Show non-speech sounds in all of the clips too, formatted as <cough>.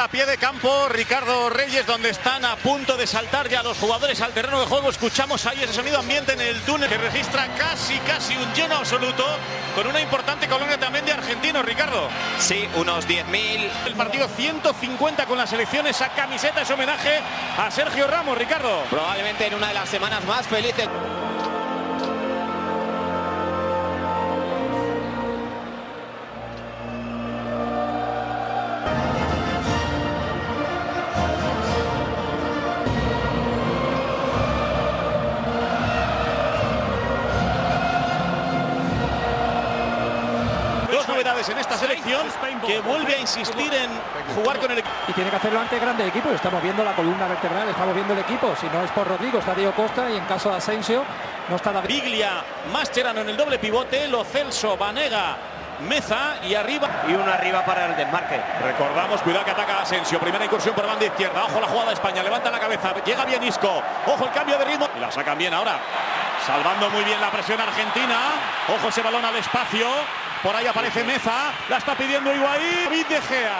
a pie de campo Ricardo Reyes, donde están a punto de saltar ya los jugadores al terreno de juego. Escuchamos ahí ese sonido ambiente en el túnel que registra casi, casi un lleno absoluto, con una importante colonia también de argentinos, Ricardo. Sí, unos 10.000. El partido 150 con la selección, esa camiseta es homenaje a Sergio Ramos, Ricardo. Probablemente en una de las semanas más felices. Novedades en esta selección que vuelve a insistir en jugar con el equipo. Y tiene que hacerlo ante grande equipo. Estamos viendo la columna vertebral, estamos viendo el equipo. Si no es por Rodrigo, está Diego Costa y en caso de Asensio no está David. Biglia, Mascherano en el doble pivote, Lo Celso, Vanega, Meza y arriba. Y uno arriba para el desmarque. Recordamos, cuidado que ataca Asensio. Primera incursión por banda izquierda. Ojo la jugada de España. Levanta la cabeza. Llega bien Isco. Ojo el cambio de ritmo. Y la sacan bien ahora. Salvando muy bien la presión argentina. Ojo ese balón al espacio. Por ahí aparece Meza. La está pidiendo Higuaín. David De Gea.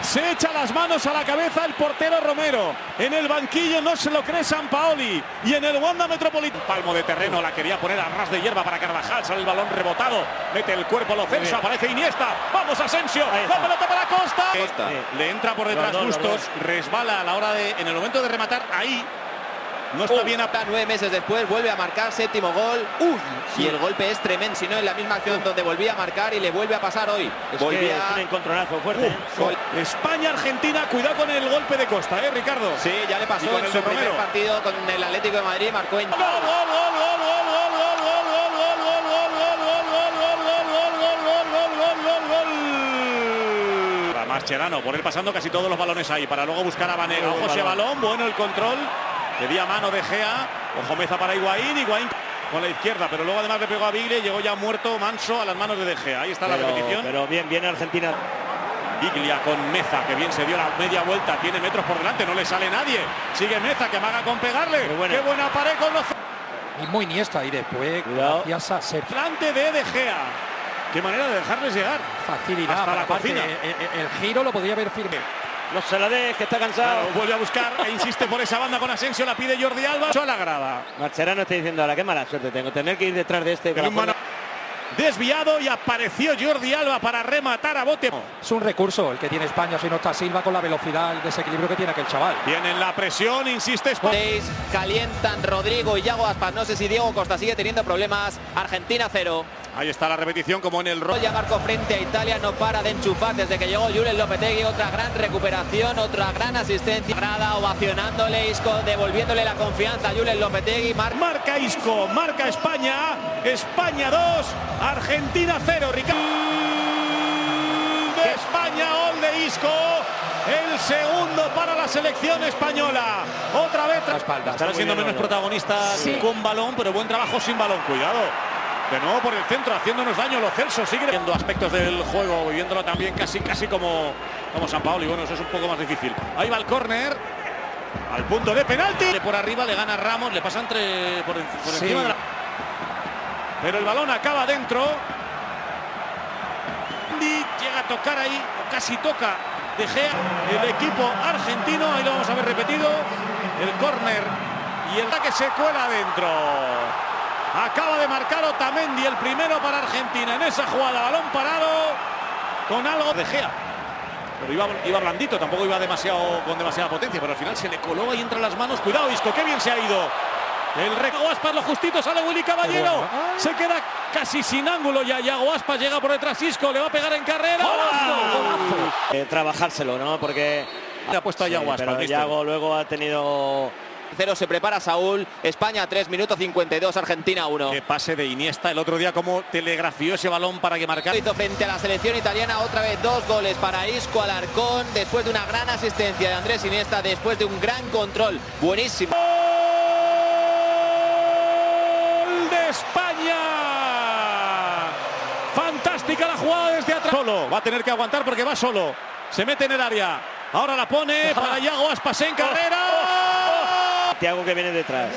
Se echa las manos a la cabeza el portero Romero. En el banquillo no se lo cree San Paoli. Y en el Wanda Metropolitano. Palmo de terreno la quería poner a ras de hierba para Carvajal. Sale el balón rebotado. Mete el cuerpo Lo Celso. Aparece Iniesta. Vamos Asensio. La pelota para Costa. Costa. Le entra por detrás Bustos. Resbala a la hora de. En el momento de rematar ahí. No está oh, bien a... Nueve meses después vuelve a marcar séptimo gol. Uy, sí. Y el golpe es tremendo, si no en la misma acción donde volvía a marcar y le vuelve a pasar hoy. Es, que es un encontronazo fuerte. Uh, ¿eh? España-Argentina, cuidado con el golpe de Costa, ¿eh, Ricardo? Sí, ya le pasó en su primer partido con el Atlético de Madrid, marcó en... ¡Gol, gol, gol, gol, gol! gol! Mascherano, por él pasando casi todos los balones ahí, para luego buscar a Vanega. Ojo ese balón, bueno el control, Pedía mano de Gea. Ojo Meza para Higuaín. Higuaín con la izquierda, pero luego además le pegó a Biglia y llegó ya muerto Manso a las manos de De Gea. Ahí está la repetición. Pero bien, viene Argentina. Biglia con Meza, que bien se dio la media vuelta, tiene metros por delante, no le sale nadie. Sigue Meza, que amaga con pegarle. Qué buena. Qué buena pared con los... Y muy Iniesta y después Cuidado. gracias a Sergio. Delante de De Gea. Qué manera de dejarles llegar. Facilidad. Hasta la cocina. El, el- el giro lo podía haber firme. No se la deje, que está cansado. Claro, vuelve a buscar e insiste por esa banda con Asensio, la pide Jordi Alba. A la grada. Marcherano está diciendo ahora qué mala suerte tengo. Tener que ir detrás de este. mano- Desviado y apareció Jordi Alba para rematar a bote. Es un recurso el que tiene España, si no está Silva con la velocidad, el desequilibrio que tiene aquel chaval. Tienen la presión, insiste España. Calientan Rodrigo y Yago Aspas. No sé si Diego Costa sigue teniendo problemas. Argentina cero. Ahí está la repetición como en el rol. Ya marcó frente a Italia, no para de enchufar desde que llegó Julen Lopetegui. Otra gran recuperación, otra gran asistencia. Grada ovacionándole, Isco devolviéndole la confianza a Julen Lopetegui. Mar Marca Isco, marca España. España 2, Argentina 0. Ricardo. De España, gol de Isco. El segundo para la selección española. Otra vez. La espalda. Estará siendo menos protagonista Sí. con balón, pero buen trabajo sin balón. Cuidado. De nuevo por el centro, haciéndonos daño. Los Celso sigue viendo aspectos del juego, viviéndolo también casi casi como, como San Paolo. Y bueno, eso es un poco más difícil. Ahí va el córner. Al punto de penalti. Por arriba le gana Ramos, le pasa entre por, en- por Sí. encima de la. Pero el balón acaba dentro. Mendy llega a tocar ahí, o casi toca De Gea, el equipo argentino, ahí lo vamos a ver repetido, el córner y el ataque se cuela adentro. Acaba de marcar Otamendi el primero para Argentina en esa jugada, balón parado con algo de Gea. Pero iba, iba blandito, tampoco iba demasiado con demasiada potencia, pero al final se le coló ahí entre las manos. Cuidado, Isco, qué bien se ha ido. El reco Aspas, lo justito, sale Willy Caballero. Bueno. Se queda casi sin ángulo ya. Yago Aspas llega por detrás. Isco le va a pegar en carrera. Eh, trabajárselo, ¿no? Porque. Le ha puesto a Yago Sí, Aspas. pero. Yago luego ha tenido. Cero se prepara Saúl. España 3 minutos 52, Argentina 1. Qué pase de Iniesta el otro día, como telegrafió ese balón para que marcara. Hizo frente a la selección italiana otra vez dos goles para Isco Alarcón después de una gran asistencia de Andrés Iniesta, después de un gran control. Buenísimo. ¡Gol de España! Fantástica la jugada desde atrás. Solo, va a tener que aguantar porque va solo. Se mete en el área. Ahora la pone para <laughs> Yago Aspas en carrera. Tiago que viene detrás.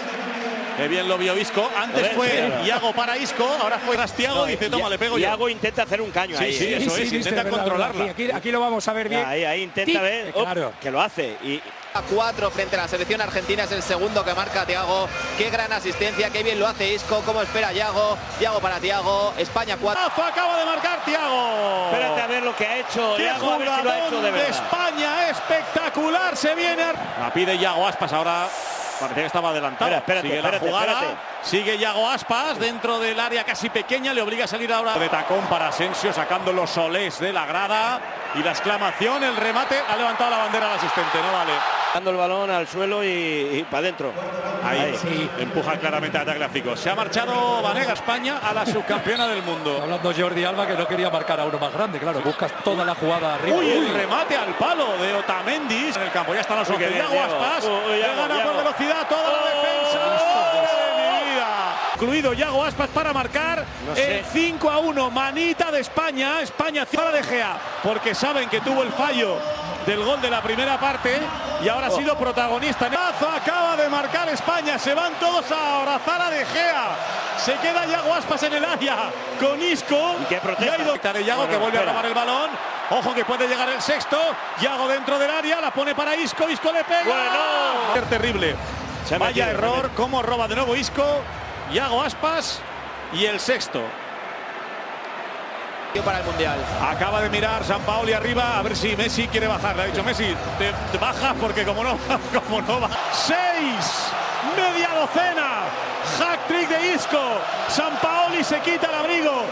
Qué bien lo vio Isco. Antes ves, fue mira. Iago para Isco, ahora fue Rastiago. No, dice, y- toma, le pego y yo. Iago intenta hacer un caño Sí, ahí. sí, ¿eh? eso es, intenta controlarla. Aquí, lo vamos a ver bien. Ahí, ahí intenta ver oh, claro. que lo hace. Y A 4 frente a la selección argentina es el segundo que marca Tiago. Qué gran asistencia, qué bien lo hace Isco, cómo espera Yago. Tiago para Tiago, España 4. Rafa acaba de marcar Tiago. espérate a ver lo que ha hecho. ¡Qué Iago, a ver si lo ha hecho jugadón de. España! ¡Espectacular! Se viene. La pide Yago Aspas ahora. Parecía que estaba adelantado. Espera, espérate, sigue espérate, la jugada. espérate. Sigue Yago Aspas dentro del área casi pequeña. Le obliga a salir ahora de tacón para Asensio, sacando los solés de la grada. Y la exclamación, el remate. Ha levantado la bandera al asistente, no vale. Dando el balón al suelo y, para adentro. Ahí, Sí. empuja claramente a ataque gráfico. Se ha marchado Vanega España a la subcampeona del mundo. Está hablando Jordi Alba que no quería marcar a uno más grande, claro, buscas toda la jugada arriba. Uy, el remate al palo de Otamendi en el campo. Ya están los Uy, qué 11. bien, Yago Diego. Aspas. Uy, uy, le Yago, gana por velocidad toda la Oh, defensa. ¡Oh, vida! Incluido Yago Aspas para marcar No sé. el 5 a 1. Manita de España. España para de Gea. Porque saben que tuvo el fallo del gol de la primera parte y ahora ha sido protagonista. Acaba de marcar España. Se van todos a abrazar a de Gea. Se queda Yago Aspas en el área con Isco. ¿Y qué protesta? ha ido de Yago Bueno, que vuelve espera. a robar el balón. Ojo que puede llegar el sexto. Yago dentro del área, la pone para Isco. Isco le pega. Bueno. Terrible. Se ha Vaya error. ha Cómo roba de nuevo Isco. Yago Aspas. Y el sexto. Para el Mundial. Acaba de mirar San Paoli arriba a ver si Messi quiere bajar. Le ha dicho Messi, te, te bajas porque como no, <laughs> como no va. Seis, media docena. Hack trick de Isco. San Paoli se quita el abrigo.